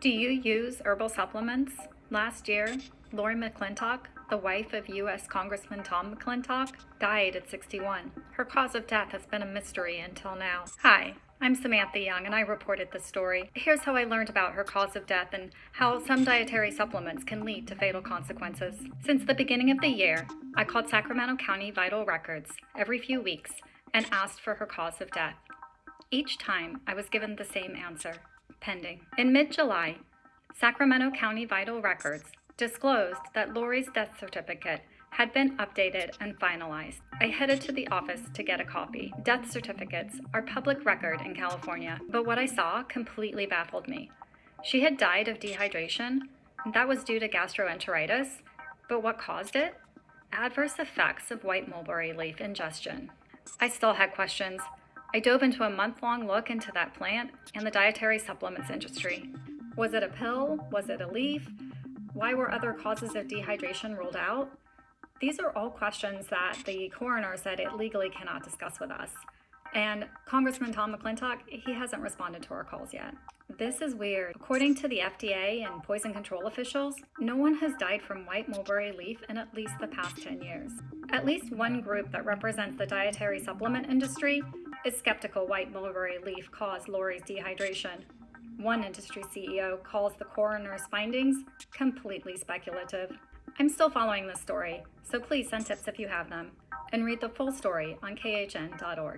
Do you use herbal supplements? Last year, Lori McClintock, the wife of U.S. Congressman Tom McClintock, died at 61. Her cause of death has been a mystery until now. Hi, I'm Samantha Young and I reported this story. Here's how I learned about her cause of death and how some dietary supplements can lead to fatal consequences. Since the beginning of the year, I called Sacramento County Vital Records every few weeks and asked for her cause of death. Each time, I was given the same answer pending. In mid July, Sacramento County Vital Records disclosed that Lori's death certificate had been updated and finalized. I headed to the office to get a copy. Death certificates are public record in California, but what I saw completely baffled me. She had died of dehydration, and that was due to gastroenteritis, but what caused it? Adverse effects of white mulberry leaf ingestion. I still had questions, I dove into a month-long look into that plant and the dietary supplements industry. Was it a pill? Was it a leaf? Why were other causes of dehydration ruled out? These are all questions that the coroner said it legally cannot discuss with us. And Congressman Tom McClintock, he hasn't responded to our calls yet. This is weird. According to the FDA and poison control officials, no one has died from white mulberry leaf in at least the past 10 years. At least one group that represents the dietary supplement industry is skeptical white mulberry leaf caused Lori's dehydration. One industry CEO calls the coroner's findings completely speculative. I'm still following this story, so please send tips if you have them, and read the full story on khn.org.